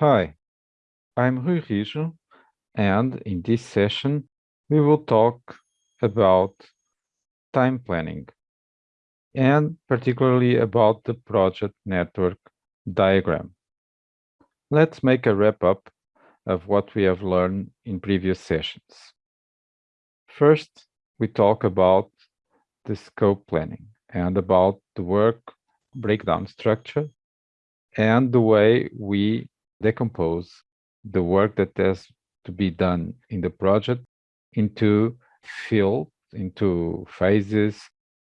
Hi, I'm Rui Rijo, and in this session, we will talk about time planning and particularly about the project network diagram. Let's make a wrap up of what we have learned in previous sessions. First, we talk about the scope planning and about the work breakdown structure and the way we decompose the work that has to be done in the project into fields, into phases,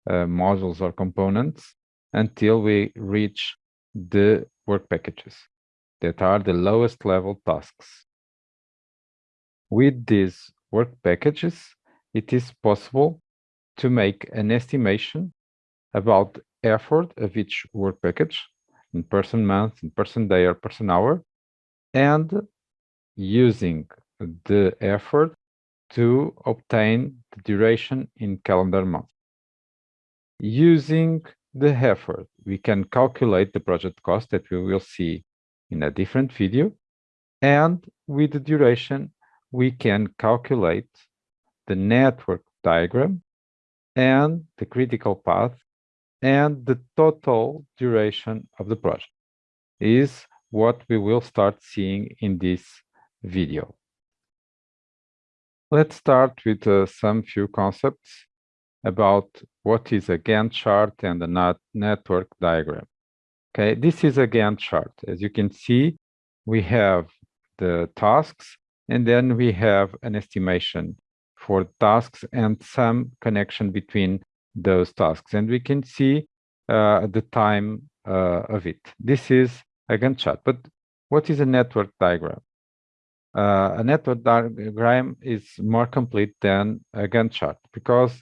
uh, modules or components until we reach the work packages that are the lowest level tasks. With these work packages, it is possible to make an estimation about effort of each work package in person month, in person day, or person hour, and using the effort to obtain the duration in calendar month. Using the effort, we can calculate the project cost that we will see in a different video. And with the duration, we can calculate the network diagram and the critical path and the total duration of the project is what we will start seeing in this video. Let's start with uh, some few concepts about what is a Gantt chart and a network diagram. Okay, this is a Gantt chart. As you can see, we have the tasks and then we have an estimation for tasks and some connection between those tasks. And we can see uh, the time uh, of it. This is a Gantt chart. But what is a network diagram? Uh, a network diagram is more complete than a Gantt chart because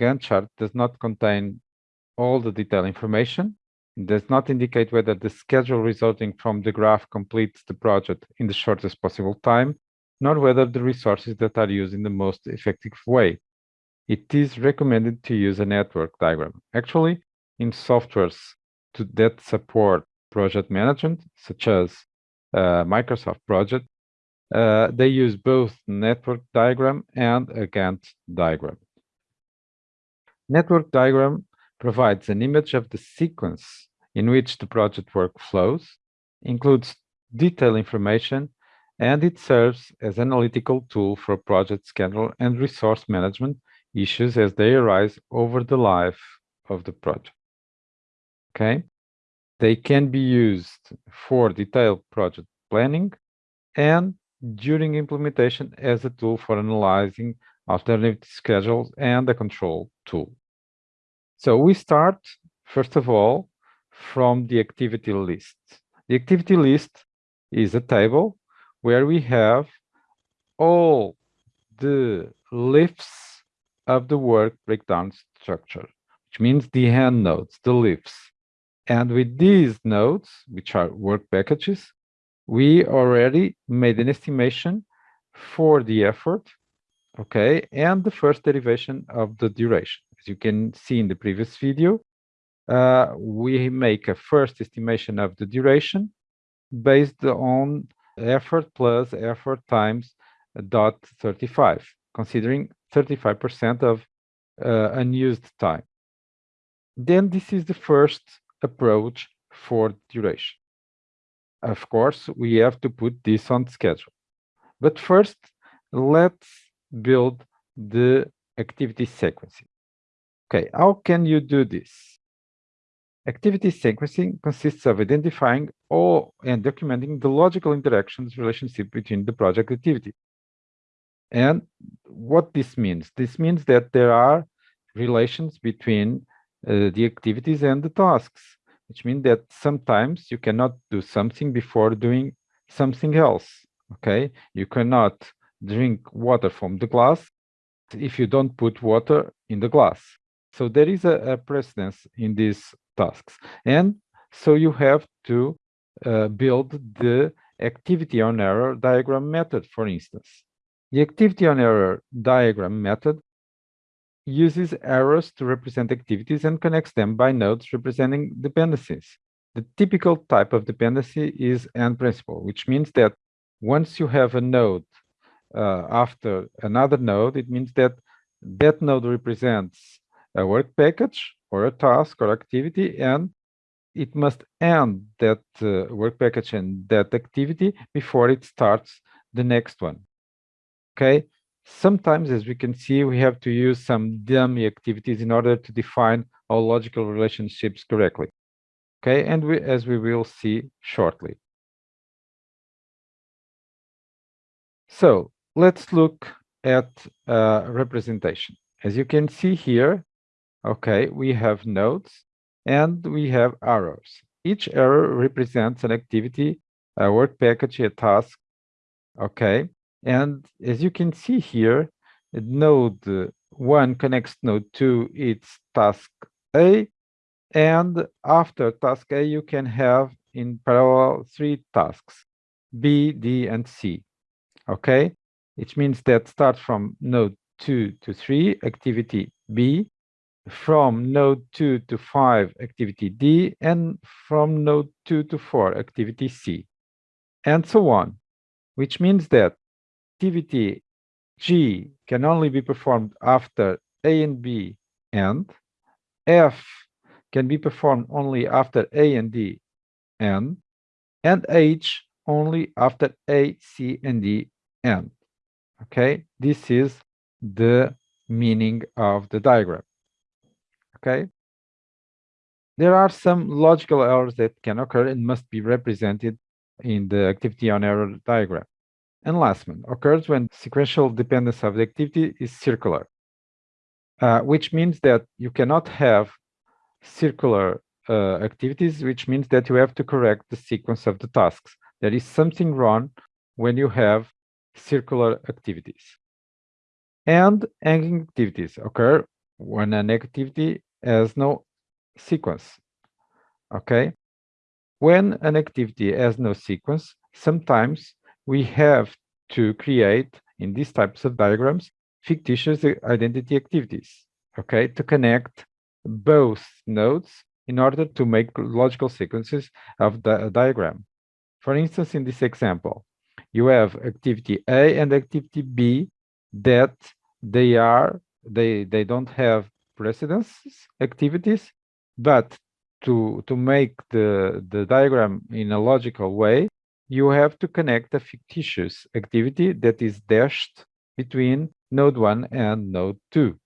Gantt chart does not contain all the detailed information. It does not indicate whether the schedule resulting from the graph completes the project in the shortest possible time, nor whether the resources that are used in the most effective way. It is recommended to use a network diagram. Actually, in softwares to, that support project management, such as uh, Microsoft Project, uh, they use both network diagram and a Gantt diagram. Network diagram provides an image of the sequence in which the project work flows, includes detailed information, and it serves as analytical tool for project schedule and resource management issues as they arise over the life of the project. Okay, they can be used for detailed project planning and during implementation as a tool for analyzing alternative schedules and a control tool. So we start, first of all, from the activity list. The activity list is a table where we have all the lifts of the work breakdown structure, which means the hand nodes, the lifts. And with these nodes, which are work packages, we already made an estimation for the effort, okay, and the first derivation of the duration. As you can see in the previous video, uh, we make a first estimation of the duration based on effort plus effort times dot 35, considering 35% of uh, unused time. Then this is the first approach for duration. Of course, we have to put this on schedule. But first, let's build the activity sequencing. Okay, how can you do this? Activity sequencing consists of identifying all and documenting the logical interactions relationship between the project activity. And what this means? This means that there are relations between uh, the activities and the tasks, which means that sometimes you cannot do something before doing something else. Okay, you cannot drink water from the glass if you don't put water in the glass. So there is a, a precedence in these tasks. And so you have to uh, build the activity on arrow diagram method, for instance. The activity on arrow diagram method uses arrows to represent activities and connects them by nodes representing dependencies. the typical type of dependency is end principle, which means that once you have a node uh, after another node, it means that that node represents a work package or a task or activity, and it must end that uh, work package and that activity before it starts the next one. Okay. Sometimes, as we can see, we have to use some dummy activities in order to define our logical relationships correctly. Okay, and we, as we will see shortly. So let's look at uh, representation. As you can see here, okay, we have nodes and we have arrows. Each arrow represents an activity, a work package, a task, okay? And as you can see here, node 1 connects node 2, it's task A, and after task A, you can have in parallel three tasks, B, D, and C, okay? It means that start from node 2 to 3, activity B, from node 2 to 5 activity D and from node 2 to 4 activity C and so on which means that activity G can only be performed after A and B and F can be performed only after A and D and and H only after A, C, and D and okay this is the meaning of the diagram okay? There are some logical errors that can occur and must be represented in the activity on arrow diagram. And last one occurs when sequential dependence of the activity is circular, uh, which means that you cannot have circular uh, activities, which means that you have to correct the sequence of the tasks. There is something wrong when you have circular activities. And hanging activities occur when an activity has no sequence. Okay. When an activity has no sequence, sometimes we have to create in these types of diagrams fictitious identity activities, okay, to connect both nodes in order to make logical sequences of the diagram. For instance, in this example, you have activity A and activity B that they are they they don't have precedence activities, but to, to make the, the diagram in a logical way, you have to connect a fictitious activity that is dashed between node 1 and node 2.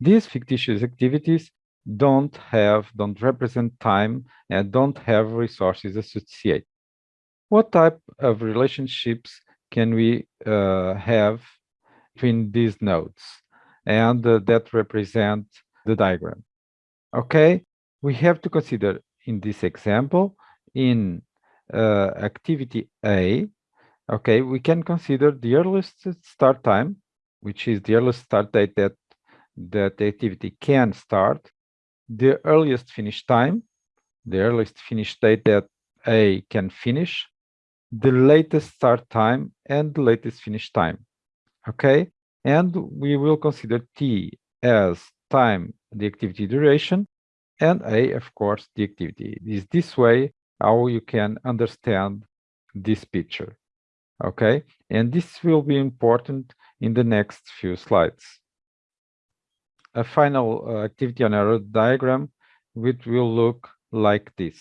These fictitious activities don't have, don't represent time and don't have resources associated. What type of relationships can we uh, have between these nodes? and uh, that represent the diagram. Okay, we have to consider in this example, in uh, activity A, okay, we can consider the earliest start time, which is the earliest start date that that the activity can start, the earliest finish time, the earliest finish date that A can finish, the latest start time, and the latest finish time. Okay, and we will consider t as time, the activity duration, and a, of course, the activity. It is this way how you can understand this picture. Okay, and this will be important in the next few slides. A final uh, activity on arrow diagram, which will look like this.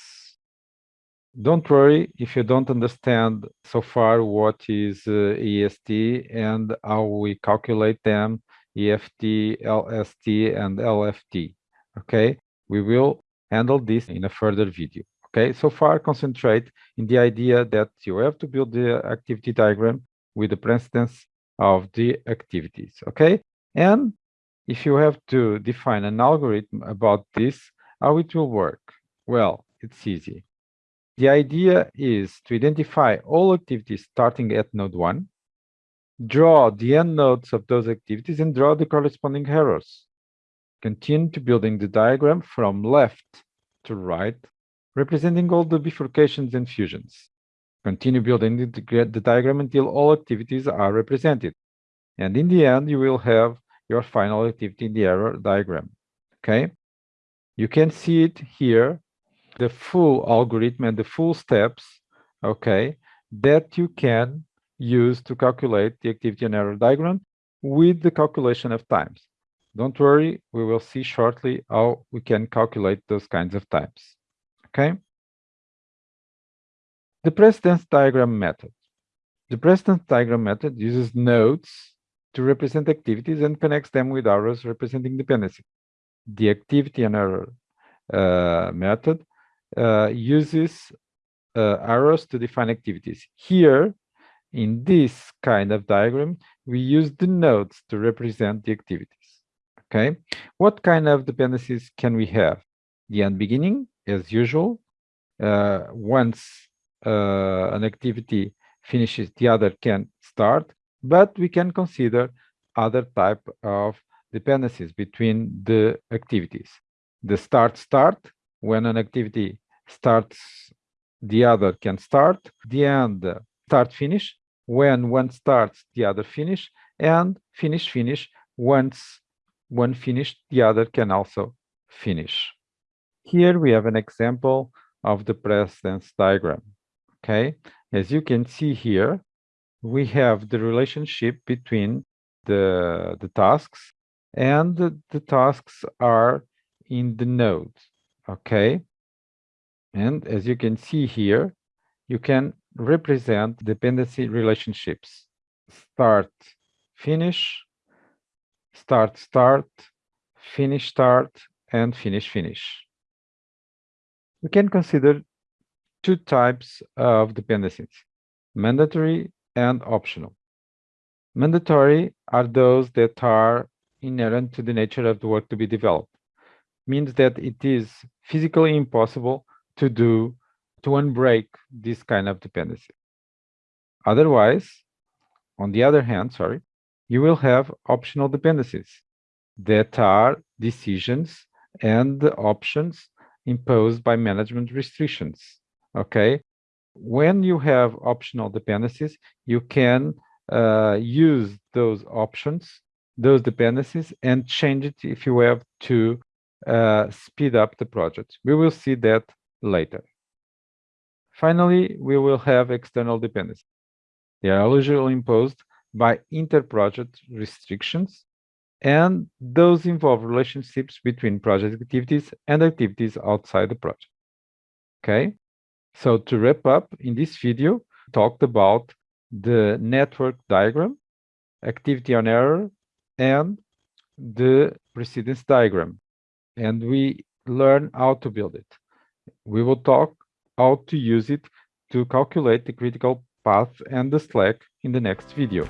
Don't worry if you don't understand so far what is uh, EST and how we calculate them, EFT, LST, and LFT. Okay, we will handle this in a further video. Okay, so far concentrate in the idea that you have to build the activity diagram with the precedence of the activities. Okay, and if you have to define an algorithm about this, how it will work? Well, it's easy. The idea is to identify all activities starting at node 1, draw the end nodes of those activities and draw the corresponding arrows. Continue to building the diagram from left to right, representing all the bifurcations and fusions. Continue building the, the diagram until all activities are represented. And in the end, you will have your final activity in the arrow diagram. Okay? You can see it here the full algorithm and the full steps, okay, that you can use to calculate the activity and arrow diagram with the calculation of times. Don't worry, we will see shortly how we can calculate those kinds of times, okay? The precedence diagram method. The precedence diagram method uses nodes to represent activities and connects them with arrows representing dependency. The activity and arrow uh, method uh, uses uh, arrows to define activities. Here, in this kind of diagram, we use the nodes to represent the activities. Okay, what kind of dependencies can we have? The end beginning, as usual. Uh, once uh, an activity finishes, the other can start, but we can consider other type of dependencies between the activities. The start start, when an activity starts, the other can start. The end start finish, when one starts, the other finish, and finish finish, once one finished, the other can also finish. Here we have an example of the precedence diagram. Okay, as you can see here, we have the relationship between the, the tasks and the, the tasks are in the node. Okay, and as you can see here, you can represent dependency relationships. Start, finish, start, start, finish, start, and finish, finish. We can consider two types of dependencies, mandatory and optional. Mandatory are those that are inherent to the nature of the work to be developed. Means that it is physically impossible to do, to unbreak this kind of dependency. Otherwise, on the other hand, sorry, you will have optional dependencies that are decisions and options imposed by management restrictions okay? When you have optional dependencies you can uh, use those options those dependencies and change it if you have to uh, speed up the project. We will see that later. Finally we will have external dependencies. They are usually imposed by inter-project restrictions and those involve relationships between project activities and activities outside the project okay so to wrap up, in this video, talked about the network diagram, activity on arrow, and the precedence diagram. And we learn how to build it. We will talk how to use it to calculate the critical path and the slack in the next video.